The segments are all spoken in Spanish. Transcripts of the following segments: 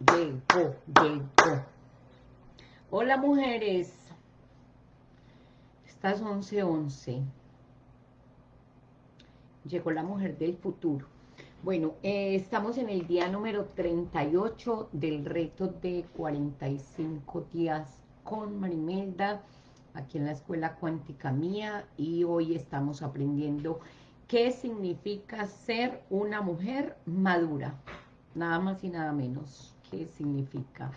llegó, llegó. Hola mujeres. Estas 11:11. 11. Llegó la mujer del futuro. Bueno, eh, estamos en el día número 38 del reto de 45 días con Marimelda, aquí en la Escuela Cuántica Mía, y hoy estamos aprendiendo qué significa ser una mujer madura, nada más y nada menos, qué significa.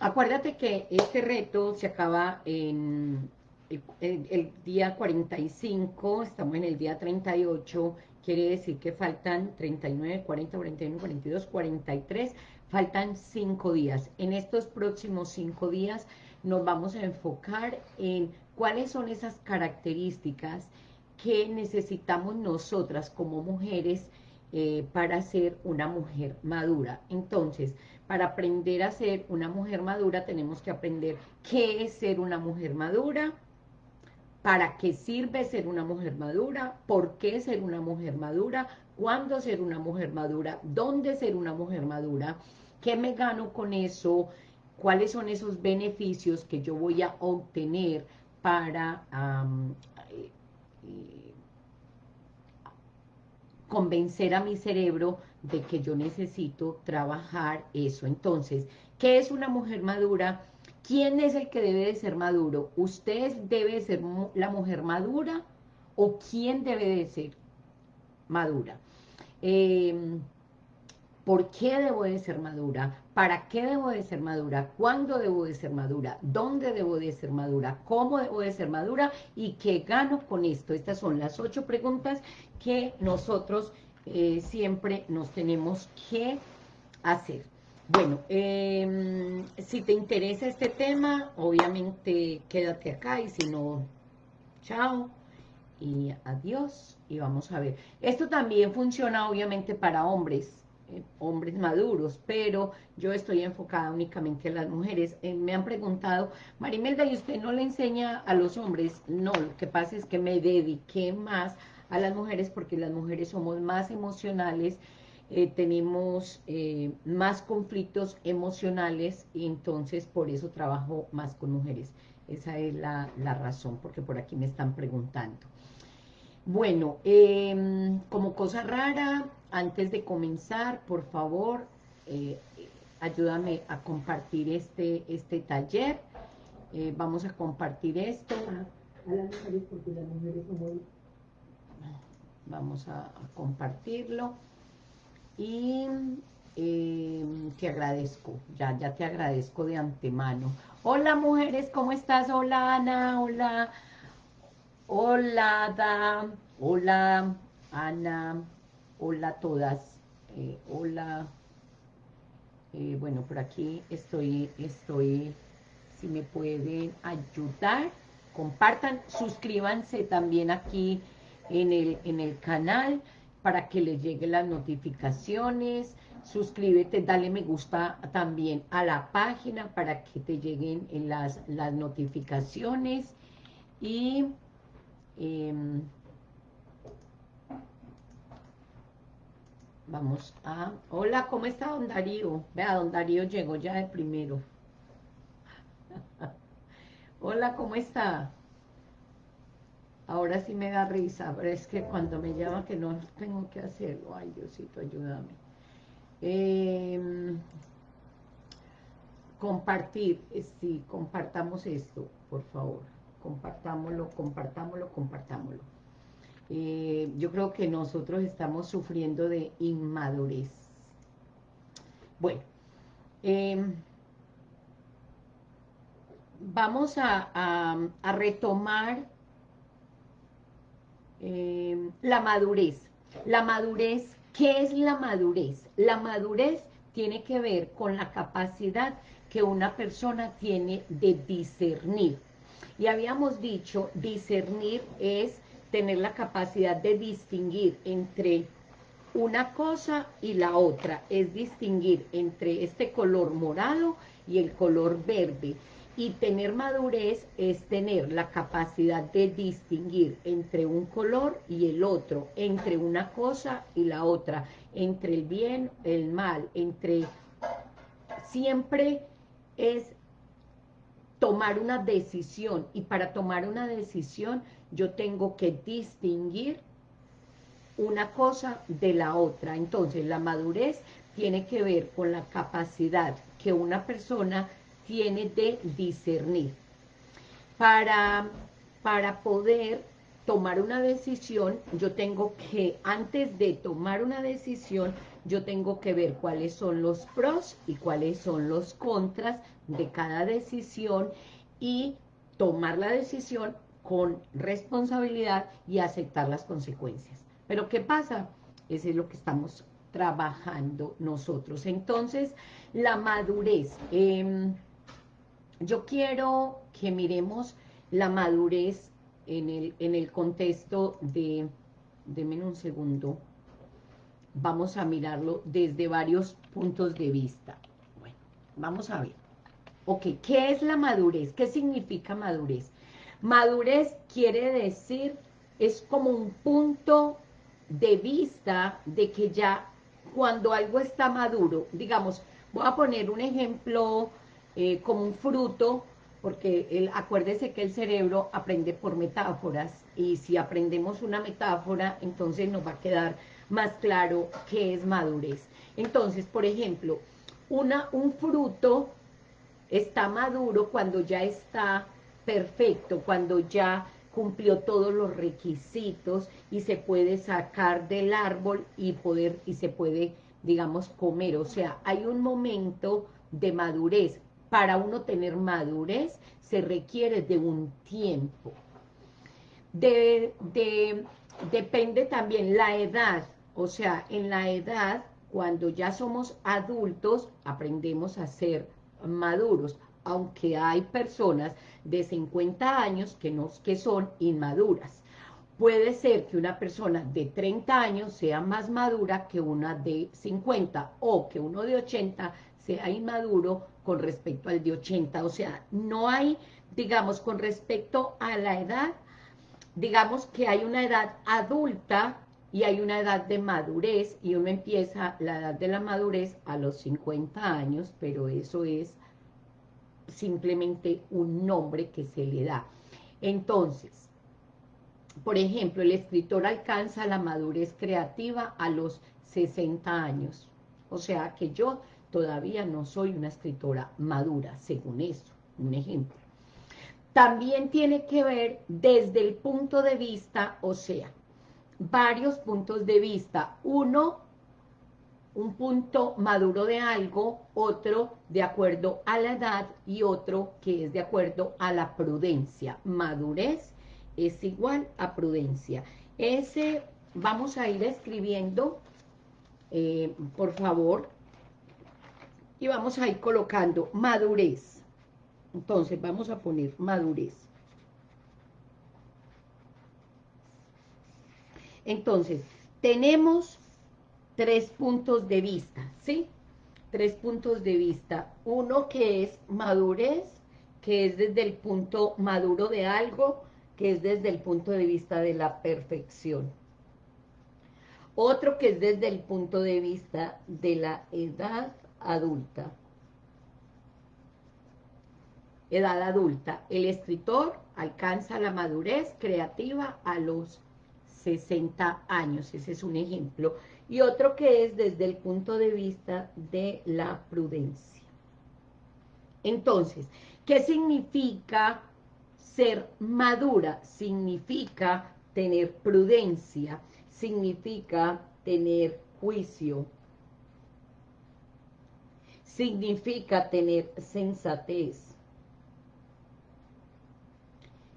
Acuérdate que este reto se acaba en el, el, día 45, estamos en el día 38, quiere decir que faltan 39, 40, 41, 42, 43, faltan 5 días. En estos próximos 5 días nos vamos a enfocar en cuáles son esas características que necesitamos nosotras como mujeres eh, para ser una mujer madura. Entonces, para aprender a ser una mujer madura tenemos que aprender qué es ser una mujer madura, para qué sirve ser una mujer madura, por qué ser una mujer madura, cuándo ser una mujer madura, dónde ser una mujer madura, qué me gano con eso, cuáles son esos beneficios que yo voy a obtener para eh, convencer a mi cerebro de que yo necesito trabajar eso. Entonces, ¿qué es una mujer madura? ¿Quién es el que debe de ser maduro? ¿Usted debe ser la mujer madura o quién debe de ser madura? Em, ¿Por qué debo de ser madura? ¿Para qué debo de ser madura? ¿Cuándo debo de ser madura? ¿Dónde debo de ser madura? ¿Cómo debo de ser madura? ¿Y qué gano con esto? Estas son las ocho preguntas que nosotros eh, siempre nos tenemos que hacer. Bueno, em, si te interesa este tema, obviamente quédate acá y si no, chao y adiós y vamos a ver. Esto también funciona obviamente para hombres, eh, hombres maduros, pero yo estoy enfocada únicamente a las mujeres. Eh, me han preguntado, Marimelda, ¿y usted no le enseña a los hombres? No, lo que pasa es que me dediqué más a las mujeres porque las mujeres somos más emocionales, eh, tenemos eh, más conflictos emocionales y entonces por eso trabajo más con mujeres. Esa es la, razón, porque por aquí me están preguntando. Bueno, em, como cosa rara, antes de comenzar, por favor, eh, ayúdame a compartir este, este taller. vamos a compartir esto. Vamos a compartirlo y eh, te agradezco, ya, ya te agradezco de antemano. Hola mujeres, ¿cómo estás? Hola Ana, hola, hola Ada, hola Ana, hola a todas, eh, hola, eh, bueno, por aquí estoy, estoy, si me pueden ayudar, compartan, suscríbanse también aquí en el, en el canal, para que les lleguen las notificaciones, suscríbete, dale me gusta también a la página para que te lleguen las, las notificaciones. Y em, vamos a... Hola, ¿cómo está don Darío? Vea, don Darío llegó ya de primero. Hola, ¿cómo está? Ahora sí me da risa, pero es que cuando me llama que no tengo que hacerlo. Ay, Diosito, ayúdame. Em, compartir, eh, sí, compartamos esto, por favor. Compartámoslo, compartámoslo, compartámoslo. Eh, yo creo que nosotros estamos sufriendo de inmadurez. Bueno, em, vamos a retomar eh, la madurez. La madurez, ¿qué es la madurez? La madurez tiene que ver con la capacidad que una persona tiene de discernir. Y habíamos dicho, discernir es tener la capacidad de distinguir entre una cosa y la otra, es distinguir entre este color morado y el color verde. Y tener madurez es tener la capacidad de distinguir entre un color y el otro, entre una cosa y la otra, entre el bien, el mal, entre siempre es tomar una decisión y para tomar una decisión yo tengo que distinguir una cosa de la otra. Entonces la madurez tiene que ver con la capacidad que una persona tiene de discernir. Para, para poder tomar una decisión, yo tengo que, antes de tomar una decisión, yo tengo que ver cuáles son los pros y cuáles son los contras de cada decisión y tomar la decisión con responsabilidad y aceptar las consecuencias. Pero ¿qué pasa? Ese es lo que estamos trabajando nosotros. Entonces, la madurez. Em, yo quiero que miremos la madurez en el, en el contexto de... Denme un segundo. Vamos a mirarlo desde varios puntos de vista. Bueno, vamos a ver. Ok, ¿qué es la madurez? ¿Qué significa madurez? Madurez quiere decir, es como un punto de vista de que ya cuando algo está maduro, digamos, voy a poner un ejemplo eh, como un fruto, porque acuérdese que el cerebro aprende por metáforas, y si aprendemos una metáfora, entonces nos va a quedar más claro qué es madurez. Entonces, por ejemplo, una, un fruto está maduro cuando ya está perfecto, cuando ya cumplió todos los requisitos y se puede sacar del árbol y poder y se puede, digamos, comer. O sea, hay un momento de madurez. Para uno tener madurez se requiere de un tiempo. De, de, depende también la edad. O sea, en la edad, cuando ya somos adultos, aprendemos a ser maduros aunque hay personas de 50 años que, no, que son inmaduras. Puede ser que una persona de 30 años sea más madura que una de 50 o que uno de 80 sea inmaduro con respecto al de 80. O sea, no hay, digamos, con respecto a la edad, digamos que hay una edad adulta y hay una edad de madurez y uno empieza la edad de la madurez a los 50 años, pero eso es simplemente un nombre que se le da. Entonces, por ejemplo, el escritor alcanza la madurez creativa a los 60 años. O sea que yo todavía no soy una escritora madura, según eso, un ejemplo. También tiene que ver desde el punto de vista, o sea, varios puntos de vista. Uno, un punto maduro de algo, otro de acuerdo a la edad y otro que es de acuerdo a la prudencia. Madurez es igual a prudencia. Ese vamos a ir escribiendo, eh, por favor, y vamos a ir colocando madurez. Entonces vamos a poner madurez. Entonces, tenemos tres puntos de vista, ¿sí? Tres puntos de vista. Uno que es madurez, que es desde el punto maduro de algo, que es desde el punto de vista de la perfección. Otro que es desde el punto de vista de la edad adulta. Edad adulta. El escritor alcanza la madurez creativa a los 60 años. Ese es un ejemplo y otro que es desde el punto de vista de la prudencia. Entonces, ¿qué significa ser madura? Significa tener prudencia, significa tener juicio, significa tener sensatez,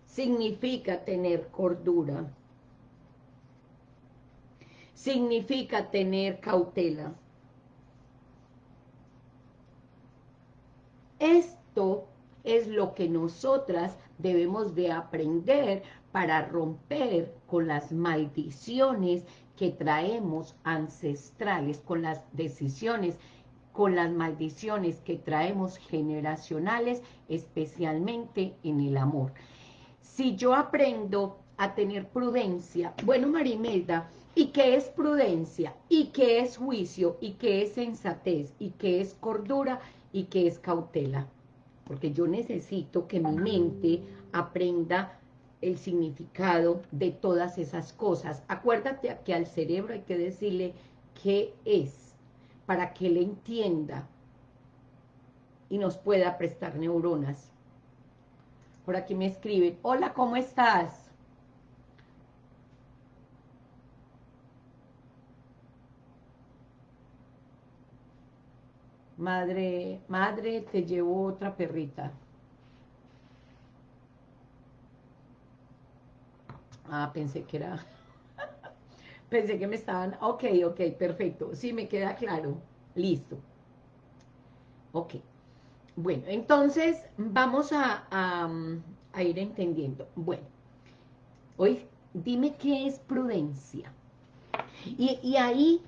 significa tener cordura, significa tener cautela. Esto es lo que nosotras debemos de aprender para romper con las maldiciones que traemos ancestrales, con las decisiones, con las maldiciones que traemos generacionales, especialmente en el amor. Si yo aprendo a tener prudencia, bueno Marimelda, ¿Y qué es prudencia? ¿Y qué es juicio? ¿Y qué es sensatez? ¿Y qué es cordura? ¿Y qué es cautela? Porque yo necesito que mi mente aprenda el significado de todas esas cosas. Acuérdate que al cerebro hay que decirle qué es, para que le entienda y nos pueda prestar neuronas. Por aquí me escriben, hola, ¿cómo estás? Madre, madre, te llevo otra perrita. Ah, pensé que era... pensé que me estaban... Ok, ok, perfecto. Sí, me queda claro. Listo. Ok. Bueno, entonces vamos a, a, ir entendiendo. Bueno, hoy dime qué es prudencia. Y, y ahí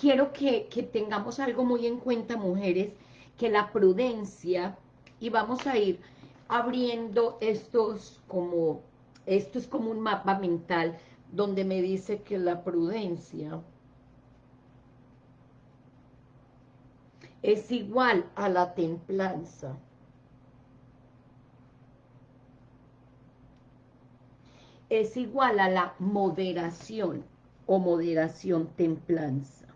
quiero que, que, tengamos algo muy en cuenta, mujeres, que la prudencia, y vamos a ir abriendo estos como, esto es como un mapa mental, donde me dice que la prudencia es igual a la templanza. Es igual a la moderación o moderación templanza.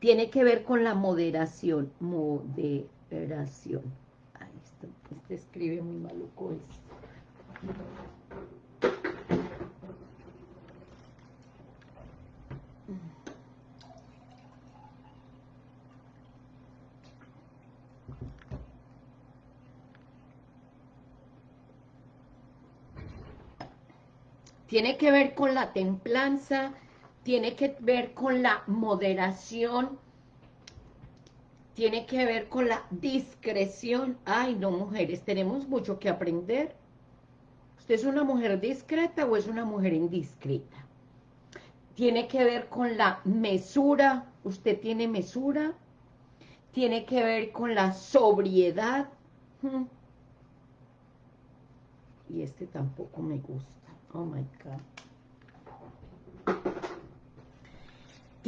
Tiene que ver con la moderación, moderación. Ahí está, este escribe muy maluco esto. Tiene que ver con la templanza, tiene que ver con la moderación, tiene que ver con la discreción. Ay, no, mujeres, tenemos mucho que aprender. ¿Usted es una mujer discreta o es una mujer indiscreta? Tiene que ver con la mesura, ¿usted tiene mesura? Tiene que ver con la sobriedad. Y este tampoco me gusta. Oh my God.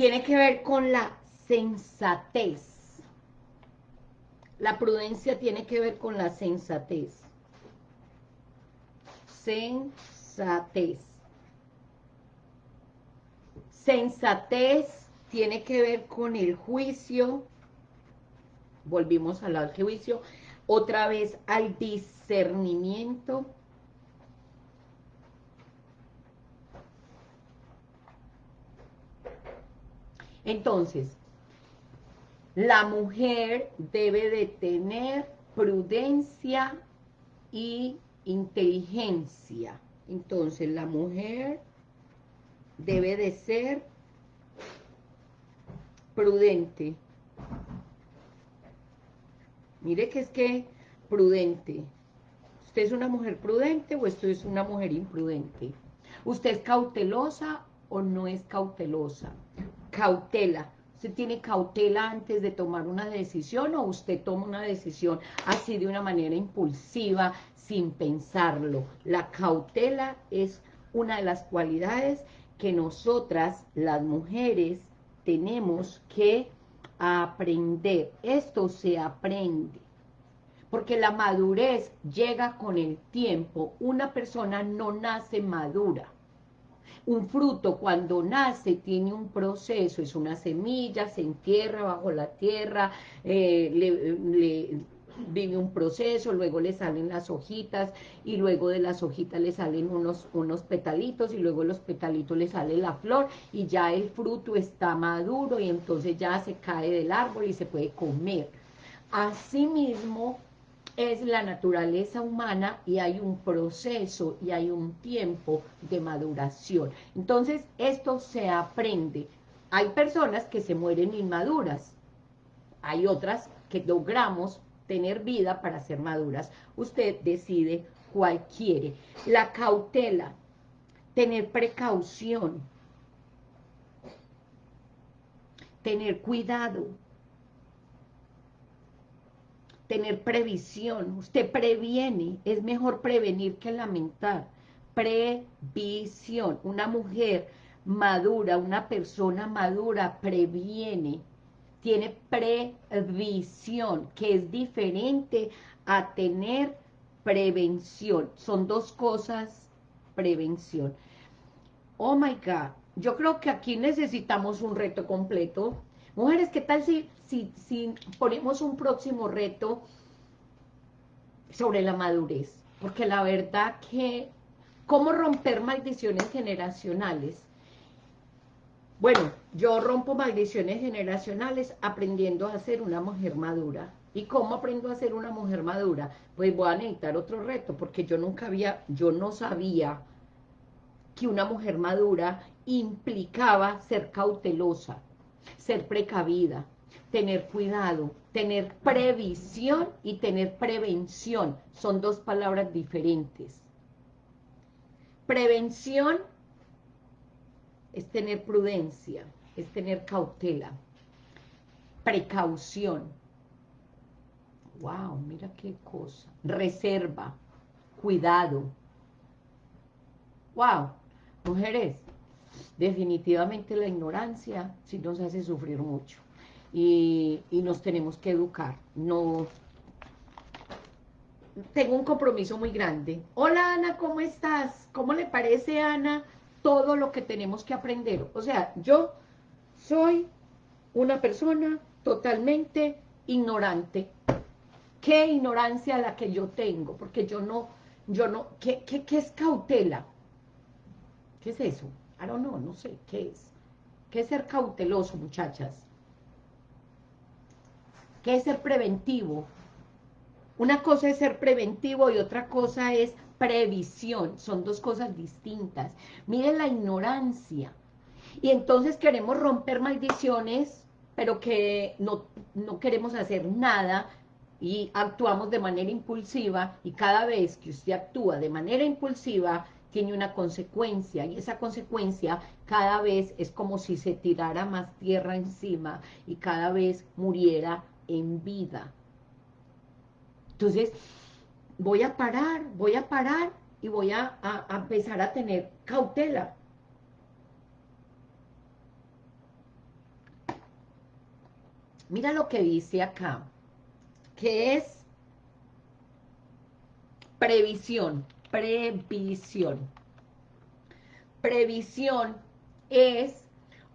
Tiene que ver con la sensatez. La prudencia tiene que ver con la sensatez. Sensatez. Sensatez tiene que ver con el juicio. Volvimos al juicio. Otra vez al discernimiento Entonces, la mujer debe de tener prudencia y inteligencia. Entonces, la mujer debe de ser prudente. Mire que es que prudente. ¿Usted es una mujer prudente o esto es una mujer imprudente? ¿Usted es cautelosa o no es cautelosa? Cautela. ¿Usted tiene cautela antes de tomar una decisión o usted toma una decisión así de una manera impulsiva, sin pensarlo? La cautela es una de las cualidades que nosotras, las mujeres, tenemos que aprender. Esto se aprende. Porque la madurez llega con el tiempo. Una persona no nace madura un fruto cuando nace tiene un proceso, es una semilla, se entierra bajo la tierra, eh, le, vive un proceso, luego le salen las hojitas y luego de las hojitas le salen unos, unos petalitos y luego los petalitos le sale la flor y ya el fruto está maduro y entonces ya se cae del árbol y se puede comer. Asimismo, es la naturaleza humana y hay un proceso y hay un tiempo de maduración. Entonces, esto se aprende. Hay personas que se mueren inmaduras, hay otras que logramos tener vida para ser maduras. Usted decide cuál quiere. La cautela, tener precaución, tener cuidado, tener previsión, usted previene, es mejor prevenir que lamentar, previsión, una mujer madura, una persona madura previene, tiene previsión, que es diferente a tener prevención. Son dos cosas, prevención. Oh my God, yo creo que aquí necesitamos un reto completo. Mujeres, ¿qué tal si, si, si ponemos un próximo reto sobre la madurez? Porque la verdad que, ¿cómo romper maldiciones generacionales? Bueno, yo rompo maldiciones generacionales aprendiendo a ser una mujer madura. ¿Y cómo aprendo a ser una mujer madura? Pues voy a necesitar otro reto, porque yo nunca había, yo no sabía que una mujer madura implicaba ser cautelosa, ser precavida, tener cuidado, tener previsión y tener prevención. Son dos palabras diferentes. Prevención es tener prudencia, es tener cautela, precaución. Wow, mira qué cosa. Reserva, cuidado. Wow, mujeres, definitivamente la ignorancia sí nos hace sufrir mucho. Y, y nos tenemos que educar. No, tengo un compromiso muy grande. Hola Ana, ¿cómo estás? ¿Cómo le parece Ana todo lo que tenemos que aprender? O sea, yo soy una persona totalmente ignorante. ¿Qué ignorancia la que yo tengo? Porque yo no, yo no, ¿qué, qué, qué es cautela? ¿Qué es eso? I don't know, no sé, ¿qué es? ¿Qué es ser cauteloso, muchachas? ¿Qué es ser preventivo? Una cosa es ser preventivo y otra cosa es previsión. Son dos cosas distintas. Miren la ignorancia. Y entonces queremos romper maldiciones, pero que no, no queremos hacer nada y actuamos de manera impulsiva y cada vez que usted actúa de manera impulsiva tiene una consecuencia y esa consecuencia cada vez es como si se tirara más tierra encima y cada vez muriera en vida. Entonces, voy a parar, voy a parar y voy a, empezar a tener cautela. Mira lo que dice acá, que es previsión, previsión. Previsión es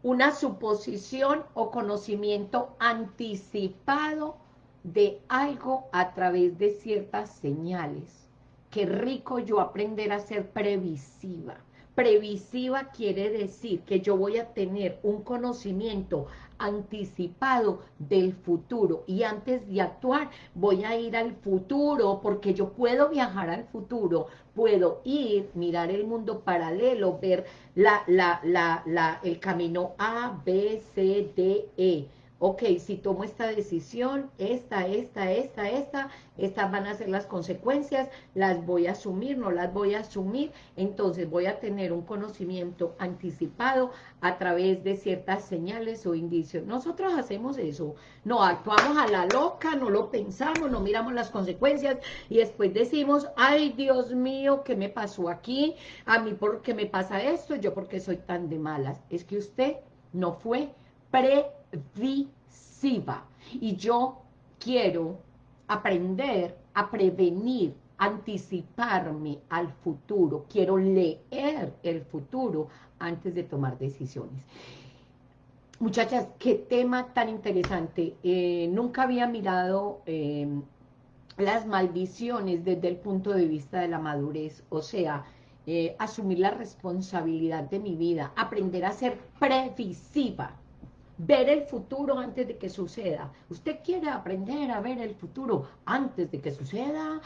una suposición o conocimiento anticipado de algo a través de ciertas señales. Qué rico yo aprender a ser previsiva. Previsiva quiere decir que yo voy a tener un conocimiento anticipado del futuro. Y antes de actuar voy a ir al futuro porque yo puedo viajar al futuro, puedo ir, mirar el mundo paralelo, ver la, la, la, el camino A, B, C, D, E ok, si tomo esta decisión, esta, esta, esta, esta, estas van a ser las consecuencias, las voy a asumir, no las voy a asumir, entonces voy a tener un conocimiento anticipado a través de ciertas señales o indicios. Nosotros hacemos eso, no actuamos a la loca, no lo pensamos, no miramos las consecuencias y después decimos, ay Dios mío, ¿qué me pasó aquí? A mí, ¿por qué me pasa esto? Yo, ¿por qué soy tan de malas? Es que usted no fue previsiva. Y yo quiero aprender a prevenir, anticiparme al futuro. Quiero leer el futuro antes de tomar decisiones. Muchachas, qué tema tan interesante. Eh, nunca había mirado eh, las maldiciones desde el punto de vista de la madurez. O sea, eh, asumir la responsabilidad de mi vida, aprender a ser previsiva ver el futuro antes de que suceda. Usted quiere aprender a ver el futuro antes de que suceda.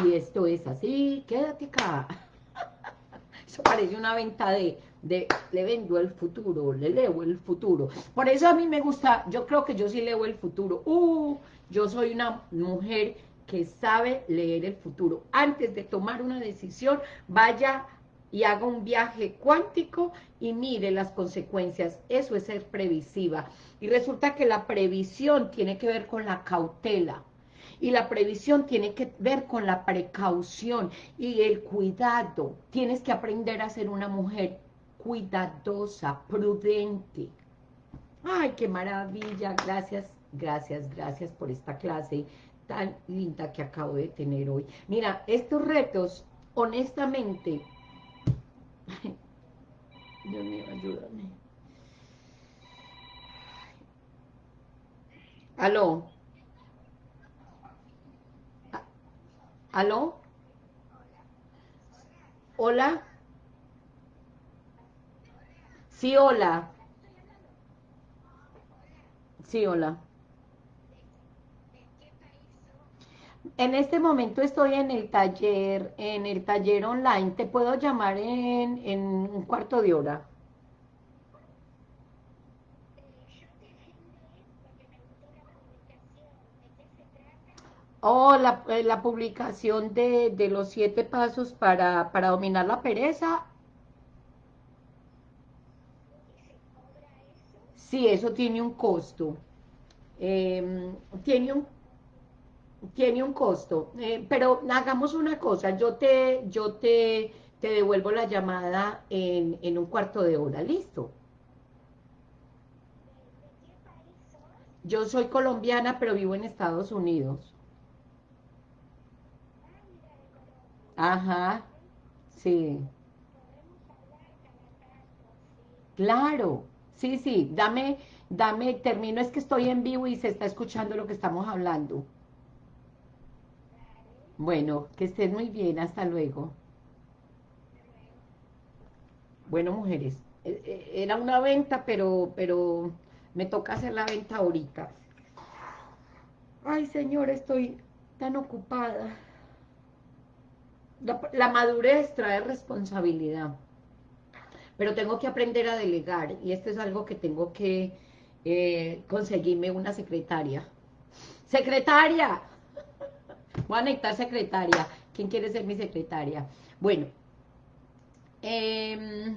Si esto es así, quédate acá. Eso parece una venta de, de, le vendo el futuro, le leo el futuro. Por eso a mí me gusta, yo creo que yo sí leo el futuro. Uh, yo soy una mujer que sabe leer el futuro. Antes de tomar una decisión, vaya y haga un viaje cuántico y mire las consecuencias. Eso es ser previsiva. Y resulta que la previsión tiene que ver con la cautela. Y la previsión tiene que ver con la precaución y el cuidado. Tienes que aprender a ser una mujer cuidadosa, prudente. ¡Ay, qué maravilla! Gracias, gracias, gracias por esta clase tan linda que acabo de tener hoy. Mira, estos retos, honestamente, Dios mío, ayúdame. Aló. ¿Aló? ¿Hola? Sí, hola. Sí, hola. En este momento estoy en el taller, en el taller online. ¿Te puedo llamar en, en un cuarto de hora? Oh, la, eh, la publicación de, de, los siete pasos para, para dominar la pereza. Sí, eso tiene un costo. Eh, tiene un tiene un costo, eh, pero hagamos una cosa, yo te, yo te, te devuelvo la llamada en, en un cuarto de hora, ¿listo? Yo soy colombiana, pero vivo en Estados Unidos. Ajá, sí. Claro, sí, sí, dame, dame, termino, es que estoy en vivo y se está escuchando lo que estamos hablando. Bueno, que estén muy bien, hasta luego. Bueno, mujeres, e, e, era una venta, pero, pero me toca hacer la venta ahorita. Ay, señor, estoy tan ocupada. La, madurez trae responsabilidad, pero tengo que aprender a delegar, y esto es algo que tengo que eh, conseguirme una secretaria. ¡Secretaria! Voy a necesitar secretaria. ¿Quién quiere ser mi secretaria? Bueno. Em,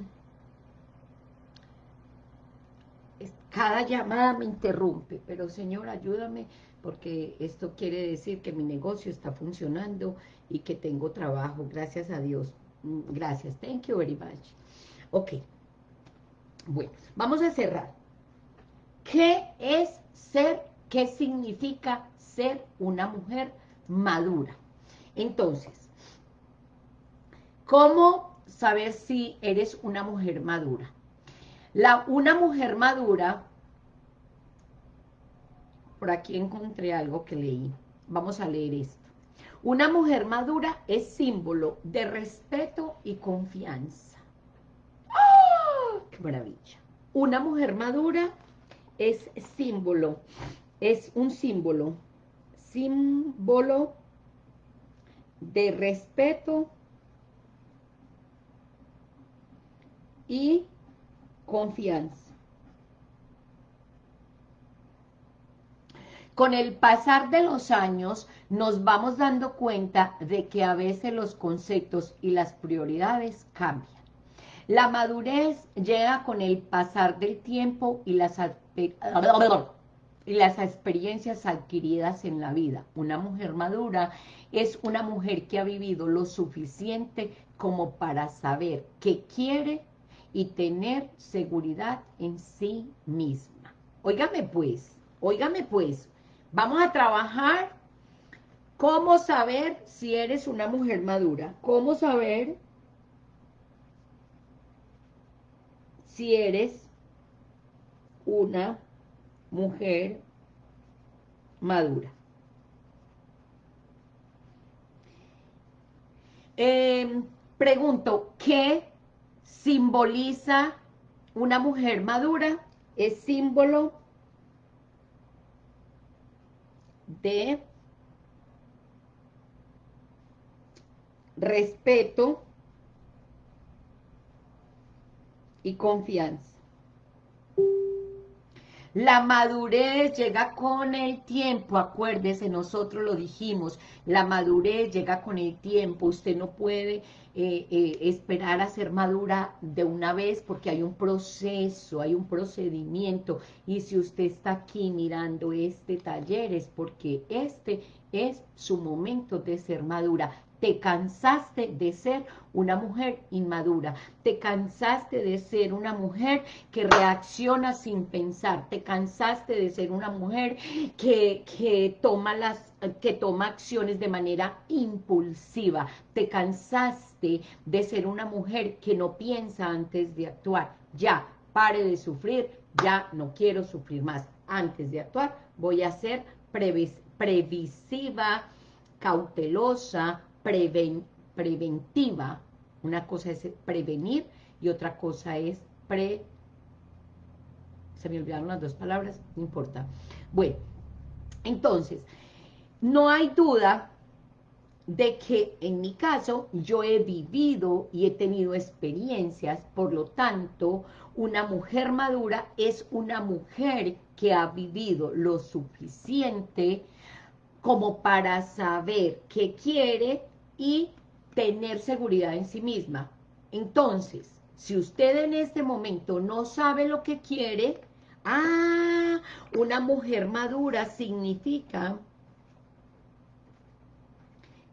cada llamada me interrumpe, pero señor, ayúdame, porque esto quiere decir que mi negocio está funcionando y que tengo trabajo, gracias a Dios. Mm, gracias, thank you very much. Ok, bueno, vamos a cerrar. ¿Qué es ser, qué significa ser una mujer madura. Entonces, ¿cómo saber si eres una mujer madura? La, una mujer madura, por aquí encontré algo que leí, vamos a leer esto. Una mujer madura es símbolo de respeto y confianza. ¡Ah! ¡Qué maravilla! Una mujer madura es símbolo, es un símbolo símbolo de respeto y confianza. Con el pasar de los años nos vamos dando cuenta de que a veces los conceptos y las prioridades cambian. La madurez llega con el pasar del tiempo y las y las experiencias adquiridas en la vida. Una mujer madura es una mujer que ha vivido lo suficiente como para saber qué quiere y tener seguridad en sí misma. Óigame pues, óigame pues, vamos a trabajar cómo saber si eres una mujer madura, cómo saber si eres una mujer madura. Em, pregunto, ¿qué simboliza una mujer madura? Es símbolo de respeto y confianza. La madurez llega con el tiempo, acuérdese, nosotros lo dijimos, la madurez llega con el tiempo, usted no puede eh, eh, esperar a ser madura de una vez porque hay un proceso, hay un procedimiento, y si usted está aquí mirando este taller es porque este es su momento de ser madura. Te cansaste de ser una mujer inmadura, te cansaste de ser una mujer que reacciona sin pensar, te cansaste de ser una mujer que, que, toma, las, que toma acciones de manera impulsiva, te cansaste de ser una mujer que no piensa antes de actuar, ya, pare de sufrir, ya no quiero sufrir más, antes de actuar voy a ser previsiva, cautelosa, preventiva. Una cosa es prevenir y otra cosa es pre... Se me olvidaron las dos palabras, no importa. Bueno, entonces, no hay duda de que en mi caso yo he vivido y he tenido experiencias, por lo tanto, una mujer madura es una mujer que ha vivido lo suficiente como para saber qué quiere y tener seguridad en sí misma. Entonces, si usted en este momento no sabe lo que quiere, ah, una mujer madura significa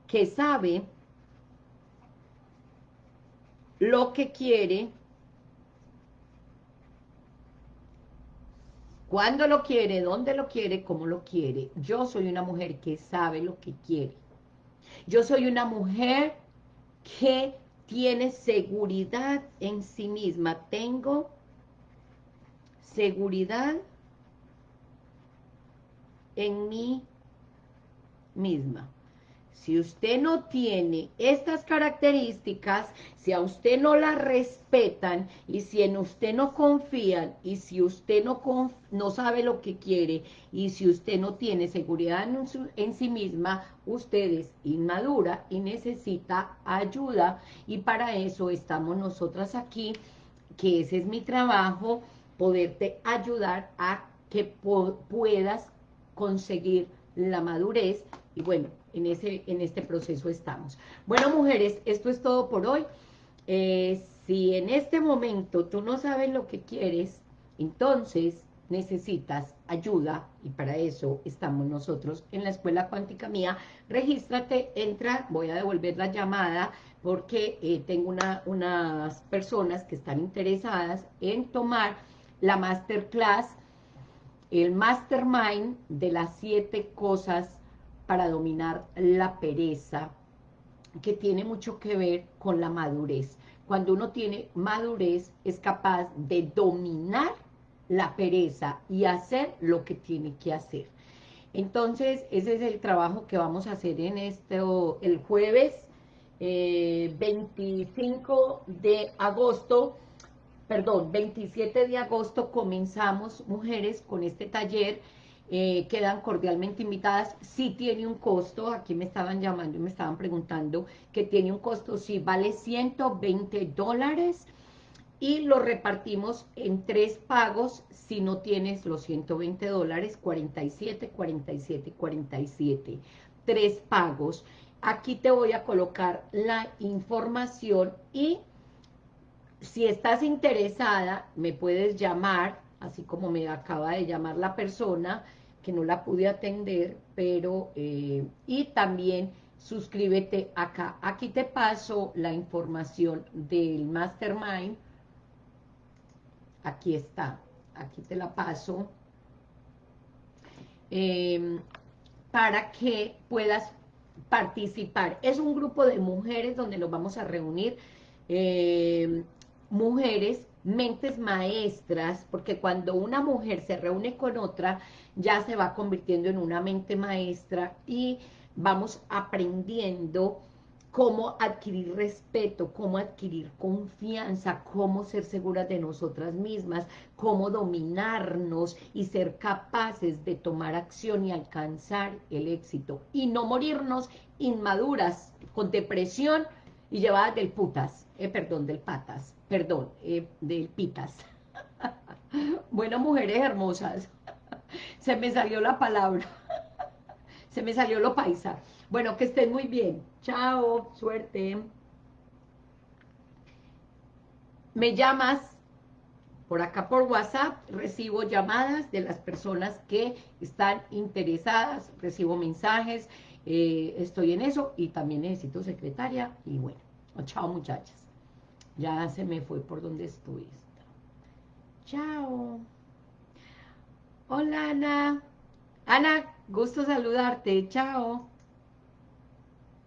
que sabe lo que quiere, cuándo lo quiere, dónde lo quiere, cómo lo quiere. Yo soy una mujer que sabe lo que quiere. Yo soy una mujer que tiene seguridad en sí misma. Tengo seguridad en mí misma. Si usted no tiene estas características, si a usted no las respetan y si en usted no confían y si usted no, no sabe lo que quiere y si usted no tiene seguridad en, en sí misma, usted es inmadura y necesita ayuda. Y para eso estamos nosotras aquí, que ese es mi trabajo, poderte ayudar a que puedas conseguir la madurez. Y bueno, en, ese, en este proceso estamos. Bueno, mujeres, esto es todo por hoy. Eh, si en este momento tú no sabes lo que quieres, entonces necesitas ayuda y para eso estamos nosotros en la Escuela Cuántica Mía. Regístrate, entra, voy a devolver la llamada porque eh, tengo una, unas personas que están interesadas en tomar la masterclass, el mastermind de las siete cosas para dominar la pereza, que tiene mucho que ver con la madurez. Cuando uno tiene madurez, es capaz de dominar la pereza y hacer lo que tiene que hacer. Entonces, ese es el trabajo que vamos a hacer en esto, el jueves 25 eh, de agosto, perdón, 27 de agosto comenzamos, mujeres, con este taller eh, quedan cordialmente invitadas. si tiene un costo, aquí me estaban llamando y me estaban preguntando que tiene un costo, sí, vale 120 dólares y lo repartimos en tres pagos si no tienes los 120 dólares, 47, 47, 47. Tres pagos. Aquí te voy a colocar la información y si estás interesada, me puedes llamar así como me acaba de llamar la persona, que no la pude atender, pero, eh, y también suscríbete acá. Aquí te paso la información del Mastermind, aquí está, aquí te la paso, em, para que puedas participar. Es un grupo de mujeres donde nos vamos a reunir, em, mujeres mentes maestras, porque cuando una mujer se reúne con otra, ya se va convirtiendo en una mente maestra y vamos aprendiendo cómo adquirir respeto, cómo adquirir confianza, cómo ser seguras de nosotras mismas, cómo dominarnos y ser capaces de tomar acción y alcanzar el éxito. Y no morirnos inmaduras, con depresión y llevadas del putas, eh, perdón, del patas perdón, eh, del pitas. bueno, mujeres hermosas, se me salió la palabra, se me salió lo paisa. Bueno, que estén muy bien. Chao, suerte. Me llamas Por acá por WhatsApp recibo llamadas de las personas que están interesadas, recibo mensajes, eh, estoy en eso y también necesito secretaria y bueno, chao muchachas. Ya se me fue por donde estoy. Chao. Hola Ana. Ana, gusto saludarte. Chao.